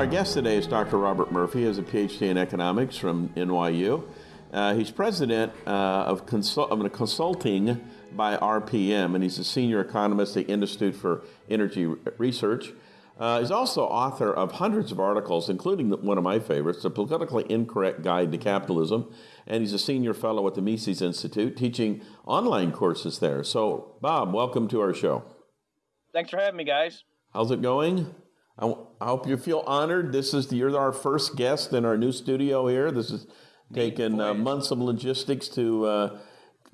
Our guest today is Dr. Robert Murphy, He has a PhD in economics from NYU. Uh, he's president uh, of, consult- of consulting by RPM, and he's a senior economist at the Institute for Energy Research. Uh, he's also author of hundreds of articles, including one of my favorites, The Politically Incorrect Guide to Capitalism. And he's a senior fellow at the Mises Institute, teaching online courses there. So, Bob, welcome to our show. Thanks for having me, guys. How's it going? I, I hope you feel honored. This is the, you're our first guest in our new studio here. This has taken uh, months of logistics to uh,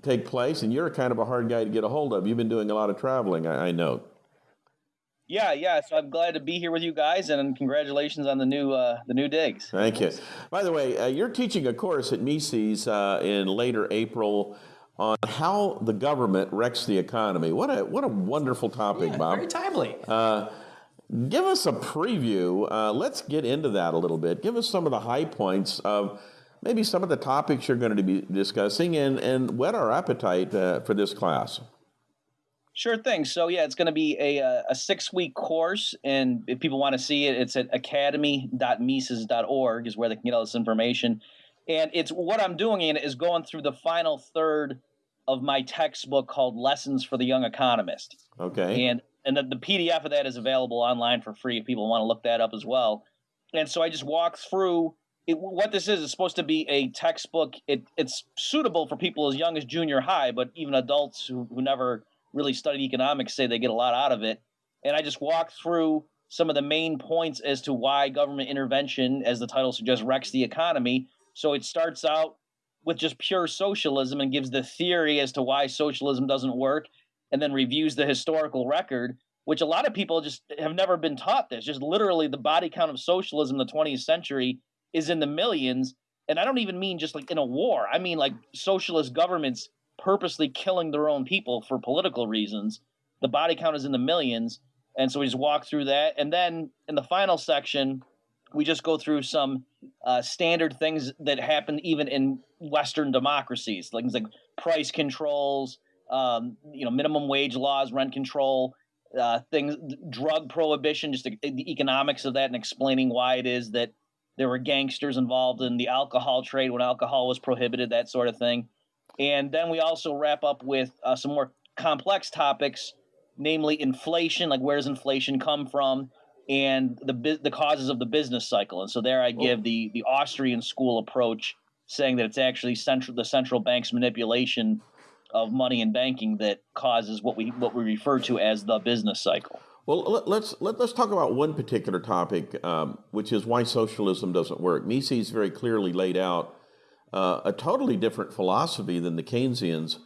take place, and you're kind of a hard guy to get a hold of. You've been doing a lot of traveling, I, I know. Yeah, yeah. So I'm glad to be here with you guys, and congratulations on the new uh, the new digs. Thank you. By the way, uh, you're teaching a course at Mises uh, in later April on how the government wrecks the economy. What a what a wonderful topic, yeah, Bob. Very timely. Give us a preview. Uh, let's get into that a little bit. Give us some of the high points of maybe some of the topics you're going to be discussing, and and whet our appetite uh, for this class. Sure thing. So yeah, it's going to be a uh, a six week course, and if people want to see it, it's at academy.mises.org is where they can get all this information. And it's what I'm doing in it is going through the final third of my textbook called Lessons for the Young Economist. Okay. And and the, the PDF of that is available online for free if people want to look that up as well. And so I just walk through it, what this is. It's supposed to be a textbook. It, it's suitable for people as young as junior high, but even adults who, who never really studied economics say they get a lot out of it. And I just walk through some of the main points as to why government intervention, as the title suggests, wrecks the economy. So it starts out with just pure socialism and gives the theory as to why socialism doesn't work, and then reviews the historical record, which a lot of people just have never been taught this. Just literally, the body count of socialism in the 20th century is in the millions. And I don't even mean just like in a war, I mean like socialist governments purposely killing their own people for political reasons. The body count is in the millions. And so we just walk through that. And then in the final section, we just go through some uh, standard things that happen even in Western democracies, things like price controls, um, you know, minimum wage laws, rent control, uh, things, drug prohibition, just the, the economics of that, and explaining why it is that there were gangsters involved in the alcohol trade when alcohol was prohibited, that sort of thing. And then we also wrap up with uh, some more complex topics, namely inflation, like where does inflation come from, and the the causes of the business cycle. And so there I give the the Austrian school approach, saying that it's actually central the central bank's manipulation of money and banking that causes what we what we refer to as the business cycle. Well, let's let, let's talk about one particular topic, um, which is why socialism doesn't work. Mises very clearly laid out uh, a totally different philosophy than the Keynesians,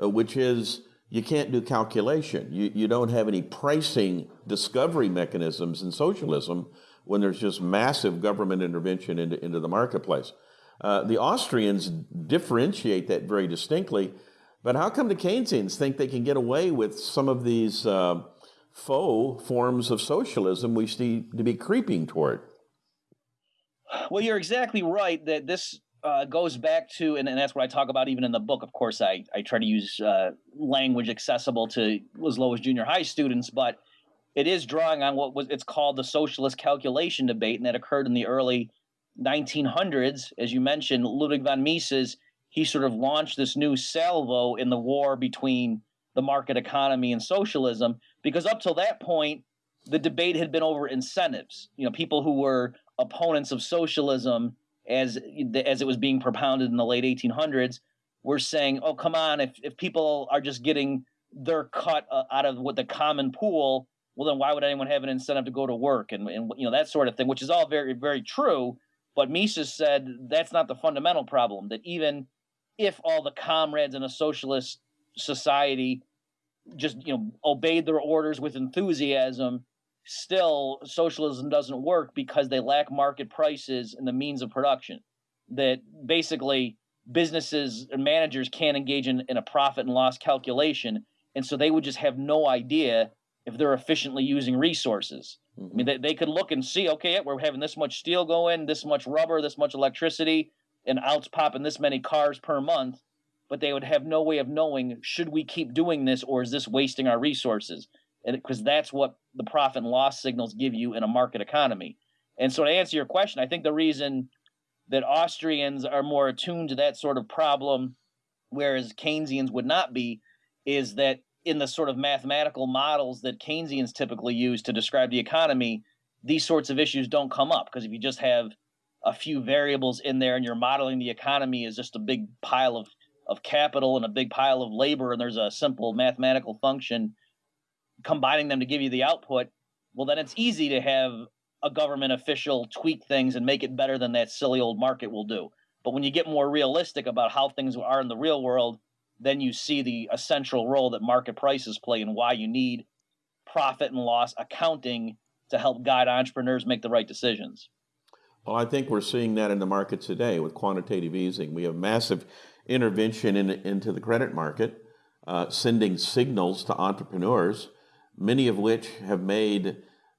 uh, which is you can't do calculation. You, you don't have any pricing discovery mechanisms in socialism when there's just massive government intervention into, into the marketplace. Uh, the Austrians differentiate that very distinctly, but how come the Keynesians think they can get away with some of these uh, faux forms of socialism we see to be creeping toward? Well, you're exactly right that this uh, goes back to, and, and, that's what I talk about even in the book. Of course, I, I try to use uh, language accessible to as low as junior high students, but it is drawing on what was it's called the socialist calculation debate, and that occurred in the early 1900s. As you mentioned, Ludwig von Mises, he sort of launched this new salvo in the war between the market economy and socialism, because up till that point, the debate had been over incentives. You know, people who were opponents of socialism as as it was being propounded in the late 1800s were saying, "Oh, come on! If if people are just getting their cut uh, out of what the common pool, well, then why would anyone have an incentive to go to work and and you know that sort of thing?" Which is all very very true. But Mises said that's not the fundamental problem. That even if all the comrades in a socialist society just you know obeyed their orders with enthusiasm, still socialism doesn't work because they lack market prices and the means of production. That basically businesses and managers can't engage in, in a profit and loss calculation. And so they would just have no idea if they're efficiently using resources. Mm-hmm. I mean, they, they could look and see, okay, we're having this much steel going, this much rubber, this much electricity, and out's popping this many cars per month. But they would have no way of knowing should we keep doing this or is this wasting our resources? because that's what the profit and loss signals give you in a market economy. And so to answer your question, I think the reason that Austrians are more attuned to that sort of problem, whereas Keynesians would not be, is that in the sort of mathematical models that Keynesians typically use to describe the economy, these sorts of issues don't come up because if you just have a few variables in there and you're modeling the economy as just a big pile of of capital and a big pile of labor and there's a simple mathematical function combining them to give you the output well then it's easy to have a government official tweak things and make it better than that silly old market will do but when you get more realistic about how things are in the real world then you see the essential role that market prices play and why you need profit and loss accounting to help guide entrepreneurs make the right decisions. Well, I think we're seeing that in the market today with quantitative easing. We have massive intervention in, into the credit market, uh, sending signals to entrepreneurs, many of which have made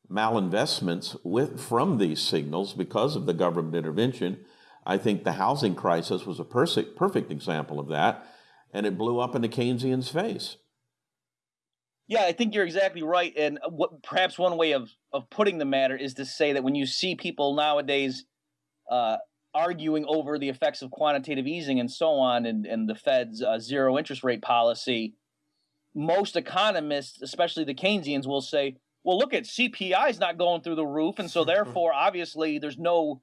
malinvestments with from these signals because of the government intervention. I think the housing crisis was a perfect, perfect example of that and it blew up in the Keynesian's face. Yeah, I think you're exactly right. And what perhaps one way of of putting the matter is to say that when you see people nowadays uh, arguing over the effects of quantitative easing and so on, and, and the Fed's uh, zero interest rate policy, most economists, especially the Keynesians, will say, "Well, look at CPI is not going through the roof, and so therefore, obviously, there's no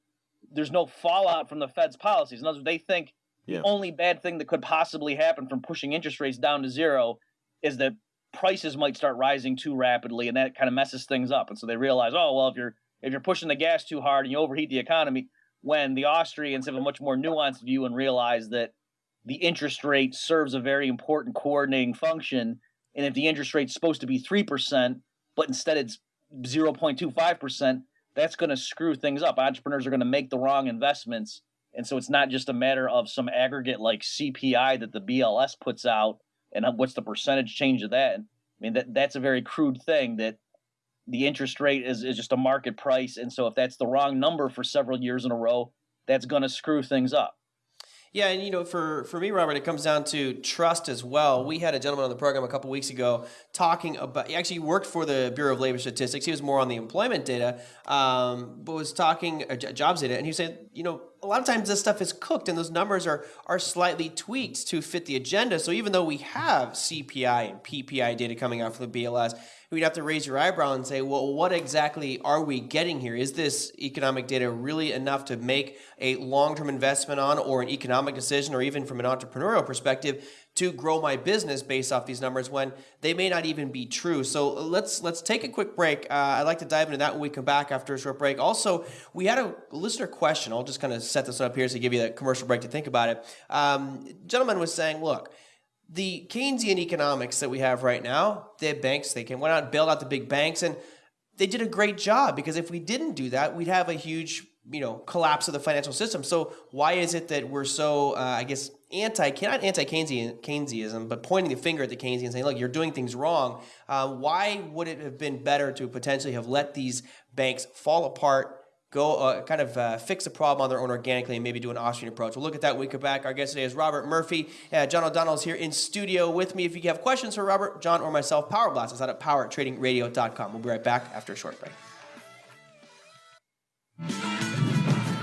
there's no fallout from the Fed's policies." In other words, they think yeah. The only bad thing that could possibly happen from pushing interest rates down to zero is that prices might start rising too rapidly, and that kind of messes things up. And so they realize, oh well, if you're if you're pushing the gas too hard and you overheat the economy, when the Austrians have a much more nuanced view and realize that the interest rate serves a very important coordinating function, and if the interest rate's supposed to be three percent, but instead it's zero point two five percent, that's going to screw things up. Entrepreneurs are going to make the wrong investments and so it's not just a matter of some aggregate like CPI that the BLS puts out and what's the percentage change of that. I mean, that that's a very crude thing that the interest rate is, is just a market price. And so if that's the wrong number for several years in a row, that's going to screw things up. Yeah, and you know, for for me, Robert, it comes down to trust as well. We had a gentleman on the program a couple weeks ago talking about. He actually worked for the Bureau of Labor Statistics. He was more on the employment data, um, but was talking uh, jobs data, and he said, you know, a lot of times this stuff is cooked, and those numbers are are slightly tweaked to fit the agenda. So even though we have CPI and PPI data coming out from the BLS we'd have to raise your eyebrow and say, well, what exactly are we getting here? Is this economic data really enough to make a long term investment on, or an economic decision, or even from an entrepreneurial perspective? to grow my business based off these numbers when they may not even be true. So let's let's take a quick break. Uh, I'd like to dive into that when we come back after a short break. Also, we had a listener question. I'll just kind of set this up here to give you that commercial break to think about it. Um, gentleman was saying, look, the Keynesian economics that we have right now, the banks, they can went out and bailed out the big banks, and they did a great job because if we didn't do that, we'd have a huge, you know, collapse of the financial system. So why is it that we're so, uh, I guess, anti, not anti-Keynesian, Keynesianism, but pointing the finger at the Keynesians saying, look, you're doing things wrong. Uh, why would it have been better to potentially have let these banks fall apart go uh, kind of uh, fix the problem on their own organically and maybe do an Austrian approach. We'll look at that when we come back. Our guest today is Robert Murphy. Uh, John O'Donnell is here in studio with me. If you have questions for Robert, John, or myself, Power Blast is out at powertradingradio.com. We'll be right back after a short break.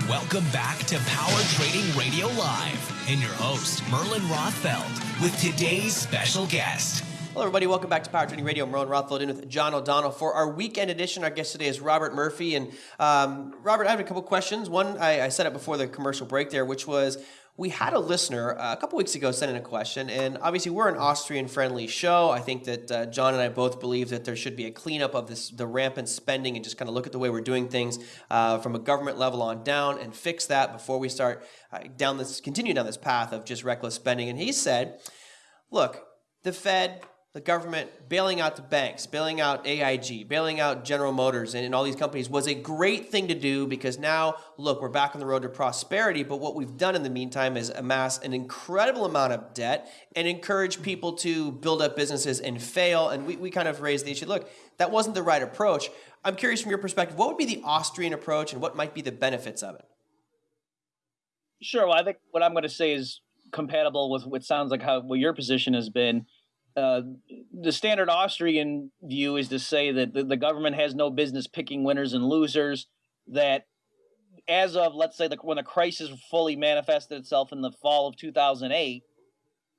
Welcome back to Power Trading Radio Live and your host, Merlin Rothfeld, with today's special guest. Hello, everybody. Welcome back to Power Trading Radio. I'm Merlin Rothfeld in with John O'Donnell for our weekend edition. Our guest today is Robert Murphy. And um, Robert, I have a couple questions. One, I, I said it before the commercial break there, which was we had a listener uh, a couple weeks ago send in a question, and obviously we're an Austrian-friendly show. I think that uh, John and I both believe that there should be a cleanup of this, the rampant spending, and just kind of look at the way we're doing things uh, from a government level on down, and fix that before we start uh, down this, continue down this path of just reckless spending. And he said, "Look, the Fed the government bailing out the banks, bailing out AIG, bailing out General Motors and, and, all these companies was a great thing to do because now, look, we're back on the road to prosperity. But what we've done in the meantime is amass an incredible amount of debt and encourage people to build up businesses and fail. And we, we kind of raised the issue look, that wasn't the right approach. I'm curious from your perspective, what would be the Austrian approach and what might be the benefits of it? Sure. Well, I think what I'm going to say is compatible with what sounds like how what your position has been uh, the standard Austrian view is to say that the, the, government has no business picking winners and losers, that as of let's say the, when the crisis fully manifested itself in the fall of 2008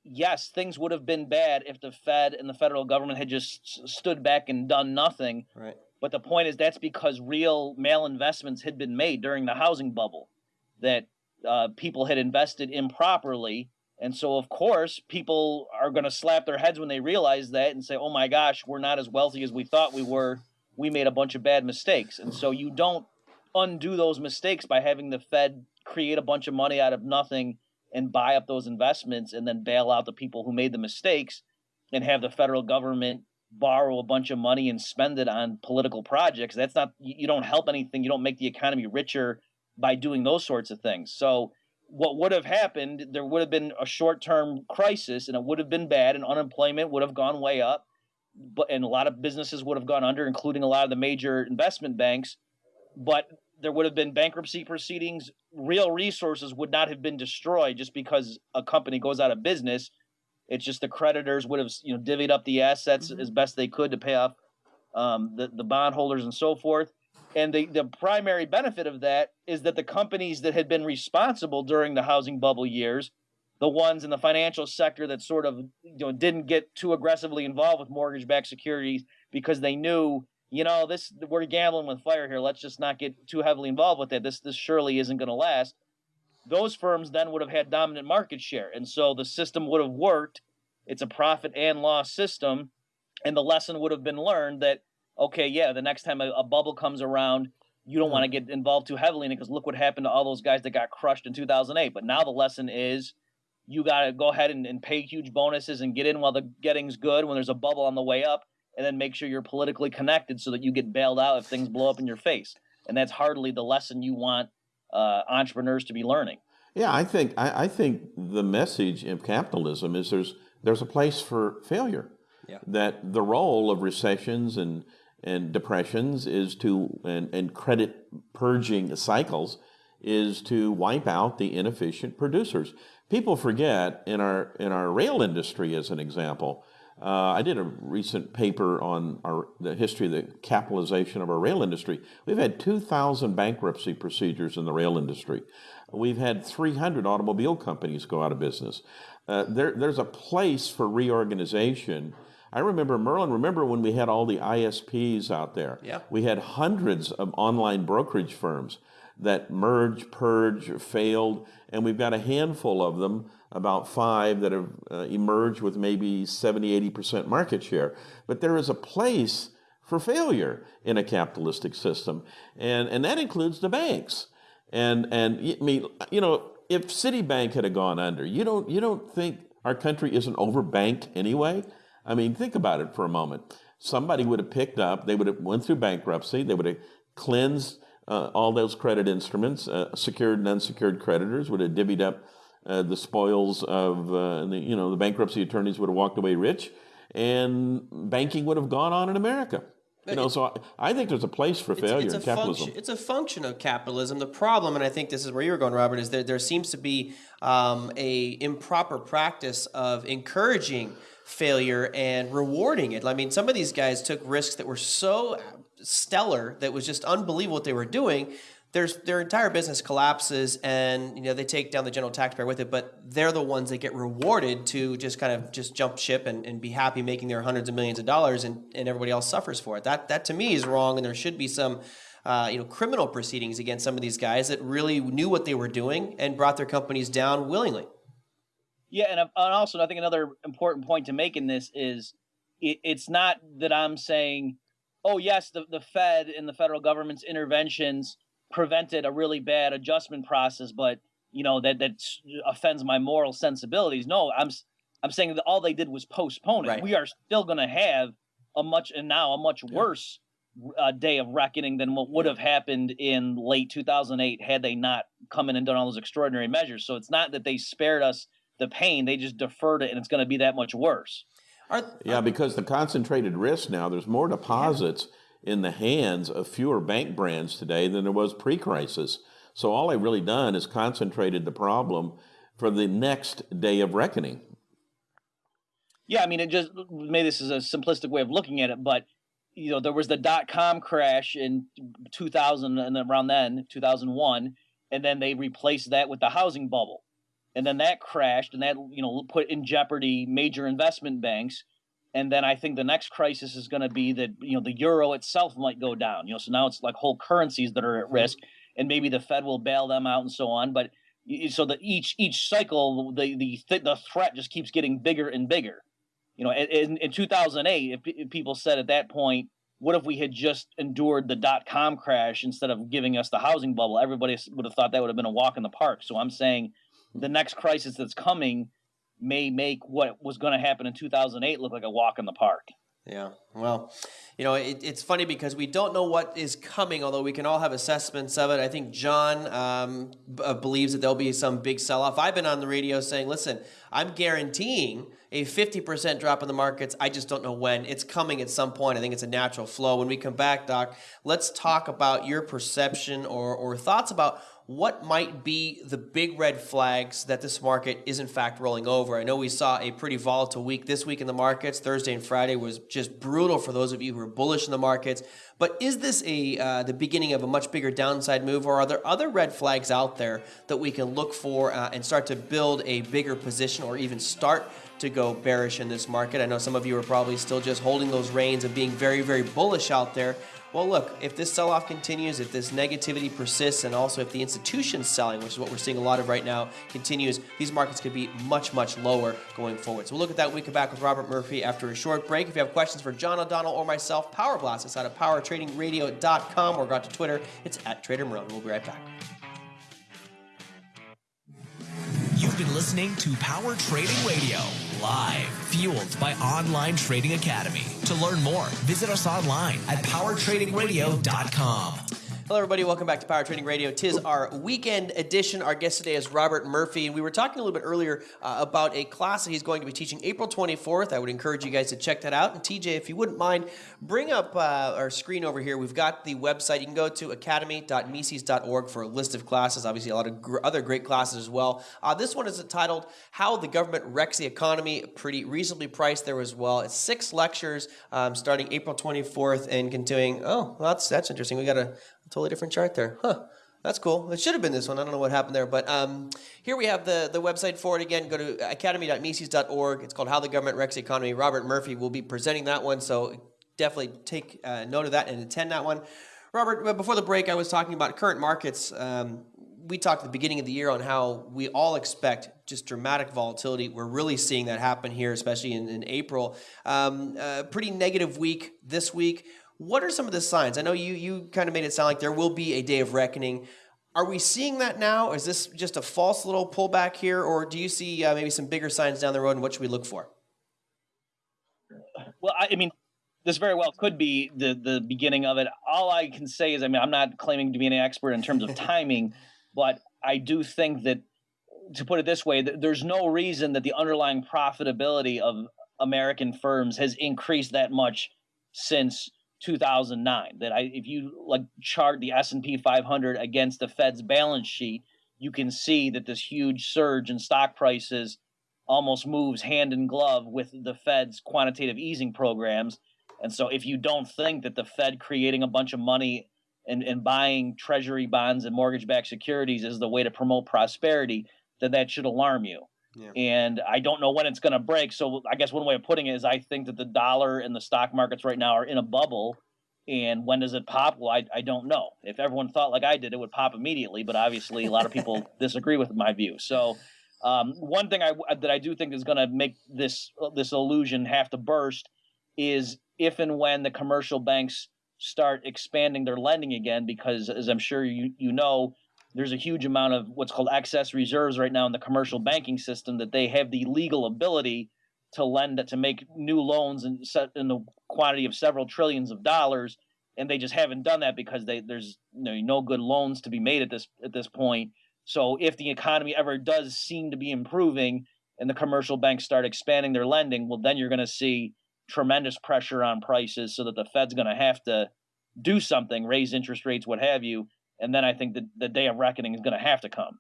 yes things would have been bad if the fed and the federal government had just stood back and done nothing. Right. But the point is that's because real malinvestments had been made during the housing bubble that uh, people had invested improperly and so of course people are going to slap their heads when they realize that and say oh my gosh we're not as wealthy as we thought we were we made a bunch of bad mistakes and so you don't undo those mistakes by having the Fed create a bunch of money out of nothing and buy up those investments and then bail out the people who made the mistakes and have the federal government borrow a bunch of money and spend it on political projects. That's not, you don't help anything. You don't make the economy richer by doing those sorts of things. So, what would have happened, there would have been a short term crisis and it would have been bad and unemployment would have gone way up. But, and a lot of businesses would have gone under, including a lot of the major investment banks but there would have been bankruptcy proceedings. Real resources would not have been destroyed just because a company goes out of business. It's just the creditors would have you know divvied up the assets mm-hmm. as best they could to pay off um, the the bondholders and so forth. And the, the primary benefit of that is that the companies that had been responsible during the housing bubble years, the ones in the financial sector that sort of you know didn't get too aggressively involved with mortgage-backed securities because they knew you know, this we're gambling with fire here. Let's just not get too heavily involved with it. This this surely isn't going to last. Those firms then would have had dominant market share, and so the system would have worked. It's a profit and loss system, and the lesson would have been learned that okay, yeah, the next time a, a bubble comes around, you don't want to get involved too heavily in it because look what happened to all those guys that got crushed in 2008. But now the lesson is you got to go ahead and, and pay huge bonuses and get in while the getting's good when there's a bubble on the way up and then make sure you're politically connected so that you get bailed out if things blow up in your face. And that's hardly the lesson you want uh, entrepreneurs to be learning. Yeah, I think I, I, think the message of capitalism is there's there's a place for failure. Yeah. That the role of recessions and and depressions is to and, and credit purging cycles is to wipe out the inefficient producers. People forget in our in our rail industry, as an example, uh, I did a recent paper on our, the history of the capitalization of our rail industry. We've had 2,000 bankruptcy procedures in the rail industry. We've had 300 automobile companies go out of business. Uh, there, there's a place for reorganization. I remember, Merlin, remember when we had all the ISPs out there? Yeah. We had hundreds of online brokerage firms that merge, purge, failed, and we've got a handful of them about five that have uh, emerged with maybe 70, 80% market share. But there is a place for failure in a capitalistic system, and, and that includes the banks. And, and I mean, you know, if Citibank had gone under, you don't, you don't think our country isn't overbanked anyway? I mean, think about it for a moment. Somebody would have picked up, they would have went through bankruptcy, they would have cleansed uh, all those credit instruments, uh, secured and unsecured creditors would have divvied up uh, the spoils of uh, the, you know the bankruptcy attorneys would have walked away rich, and banking would have gone on in America. You know, so I, I think there's a place for failure it's, it's in capitalism. Function, it's a function of capitalism. The problem, and I think this is where you were going, Robert, is that there seems to be um, a improper practice of encouraging failure and rewarding it. I mean, some of these guys took risks that were so stellar that was just unbelievable what they were doing. There's their entire business collapses and you know they take down the general taxpayer with it but they're the ones that get rewarded to just kind of just jump ship and, and be happy making their hundreds of millions of dollars and, and everybody else suffers for it. That that to me is wrong and there should be some uh, you know criminal proceedings against some of these guys that really knew what they were doing and brought their companies down willingly yeah and, and also i think another important point to make in this is it, it's not that i'm saying oh yes the, the fed and the federal government's interventions prevented a really bad adjustment process, but you know that that offends my moral sensibilities. No, I'm I'm saying that all they did was postpone it. Right. We are still going to have a much and now a much worse uh, day of reckoning than what would have happened in late 2008 had they not come in and done all those extraordinary measures. So it's not that they spared us the pain; they just deferred it, and it's going to be that much worse. Are, yeah, because the concentrated risk now, there's more deposits. Yeah in the hands of fewer bank brands today than there was pre-crisis. So all they've really done is concentrated the problem for the next day of reckoning. Yeah, I mean, it just maybe this is a simplistic way of looking at it, but you know, there was the dot com crash in 2000 and around then, 2001, and then they replaced that with the housing bubble, and then that crashed, and that you know put in jeopardy major investment banks. And then I think the next crisis is going to be that you know the euro itself might go down. You know, so now it's like whole currencies that are at risk, and maybe the Fed will bail them out and so on. But so that each each cycle, the the the threat just keeps getting bigger and bigger. You know, in, in 2008, if, if people said at that point, what if we had just endured the dot com crash instead of giving us the housing bubble? Everybody would have thought that would have been a walk in the park. So I'm saying the next crisis that's coming may make what was going to happen in 2008 look like a walk in the park. Yeah. Well, you know, it, it's funny because we don't know what is coming, although we can all have assessments of it. I think John um, b- uh, believes that there'll be some big sell off. I've been on the radio saying, listen, I'm guaranteeing a 50% drop in the markets. I just don't know when. It's coming at some point. I think it's a natural flow. When we come back, Doc, let's talk about your perception or, or thoughts about what might be the big red flags that this market is in fact rolling over? I know we saw a pretty volatile week this week in the markets. Thursday and Friday was just brutal for those of you who are bullish in the markets. But is this a uh, the beginning of a much bigger downside move, or are there other red flags out there that we can look for uh, and start to build a bigger position, or even start to go bearish in this market? I know some of you are probably still just holding those reins of being very, very bullish out there. Well, look, if this sell off continues, if this negativity persists, and also if the institutions selling, which is what we're seeing a lot of right now, continues, these markets could be much, much lower going forward. So we'll look at that when we come back with Robert Murphy after a short break. If you have questions for John O'Donnell or myself, Power Blast us out of powertradingradio.com or go out to Twitter. It's at Trader Merlin. We'll be right back. You've been listening to Power Trading Radio, live, fueled by Online Trading Academy. To learn more, visit us online at powertradingradio.com. Hello, everybody. Welcome back to Power Trading Radio. Tis our weekend edition. Our guest today is Robert Murphy, and we were talking a little bit earlier uh, about a class that he's going to be teaching April 24th. I would encourage you guys to check that out. And TJ, if you wouldn't mind, bring up uh, our screen over here. We've got the website. You can go to academy.mises.org for a list of classes. Obviously, a lot of gr- other great classes as well. Uh, this one is titled "How the Government Wrecks the Economy." Pretty reasonably priced there as well. It's six lectures um, starting April 24th and continuing. Oh, well, that's that's interesting. We got a totally different chart there. Huh. That's cool. It should have been this one. I don't know what happened there. But um, here we have the, the website for it again. Go to academy.mises.org. It's called How the Government Wrecks the Economy. Robert Murphy will be presenting that one. So definitely take uh, note of that and attend that one. Robert, before the break, I was talking about current markets. Um, we talked at the beginning of the year on how we all expect just dramatic volatility. We're really seeing that happen here, especially in, in April. Um, pretty negative week this week. What are some of the signs? I know you you kind of made it sound like there will be a day of reckoning. Are we seeing that now? Is this just a false little pullback here, or do you see uh, maybe some bigger signs down the road? And what should we look for? Well, I, I mean, this very well could be the the beginning of it. All I can say is, I mean, I'm not claiming to be an expert in terms of timing, but I do think that, to put it this way, there's no reason that the underlying profitability of American firms has increased that much since 2009 that I if you like chart the S&P 500 against the Fed's balance sheet you can see that this huge surge in stock prices almost moves hand in glove with the Fed's quantitative easing programs. And so if you don't think that the Fed creating a bunch of money and, and buying treasury bonds and mortgage backed securities is the way to promote prosperity then that should alarm you yeah. And I don't know when it's going to break. So I guess one way of putting it is I think that the dollar and the stock markets right now are in a bubble. And when does it pop? Well, I, I don't know. If everyone thought like I did, it would pop immediately. But obviously, a lot of people disagree with my view. So um, one thing I, that I do think is going to make this this illusion have to burst is if and when the commercial banks start expanding their lending again, because as I'm sure you you know, there's a huge amount of what's called excess reserves right now in the commercial banking system that they have the legal ability to lend to make new loans in, in the quantity of several trillions of dollars. And they just haven't done that because they, there's you know, no good loans to be made at this at this point. So if the economy ever does seem to be improving and the commercial banks start expanding their lending well then you're going to see tremendous pressure on prices so that the fed's going to have to do something raise interest rates what have you and then I think the, the day of reckoning is going to have to come.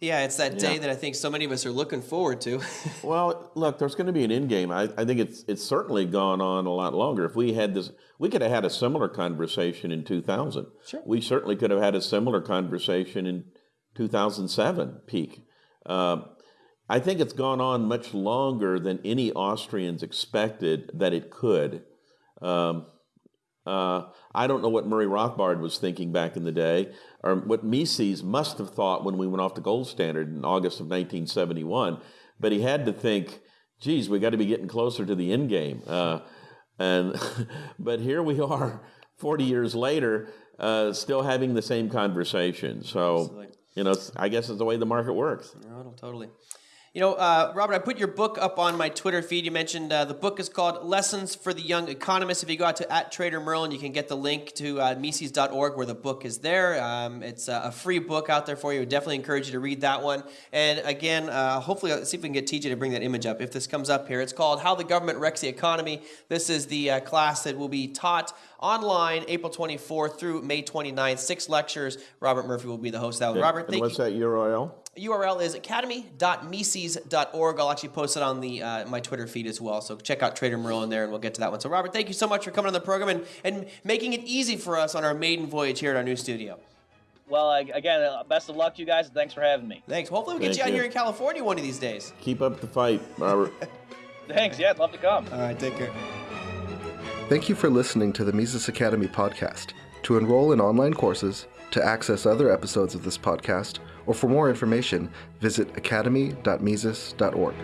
Yeah, it's that day that I think so many of us are looking forward to. Well, look, there's going to be an end game. I, I think it's it's certainly gone on a lot longer. If we had this, we could have had a similar conversation in 2000. Sure. We certainly could have had a similar conversation in 2007 peak. Um, I think it's gone on much longer than any Austrians expected that it could. Um, uh, I don't know what Murray Rothbard was thinking back in the day, or what Mises must have thought when we went off the gold standard in August of 1971. But he had to think, geez, we got to be getting closer to the end game. Uh, and but here we are, 40 years later, uh, still having the same conversation. So Absolutely. you know, I guess it's the way the market works. No, totally. You know, uh, Robert, I put your book up on my Twitter feed. You mentioned uh, the book is called Lessons for the Young Economist. If you go out to at Trader Merlin, you can get the link to uh, Mises.org where the book is there. Um, it's uh, a free book out there for you. Definitely encourage you to read that one. And again, uh, hopefully, see if we can get TJ to bring that image up. If this comes up here, it's called How the Government Wrecks the Economy. This is the uh, class that will be taught online April 24th through May 29th. Six lectures. Robert Murphy will be the host of that one. Robert, and thank what's you. that URL? URL is academy.mises.org. I'll actually post it on the uh, my Twitter feed as well. So check out Trader Merlin there, and we'll get to that one. So Robert, thank you so much for coming on the program and, and making it easy for us on our maiden voyage here at our new studio. Well, I, again, uh, best of luck to you guys. and Thanks for having me. Thanks. Hopefully we get Thank you out here in California one of these days. Keep up the fight, Robert. Thanks. Yeah, I'd love to come. All right, take care. Thank you for listening to the Mises Academy podcast. To enroll in online courses, to access other episodes of this podcast, or for more information, visit academy.mises.org.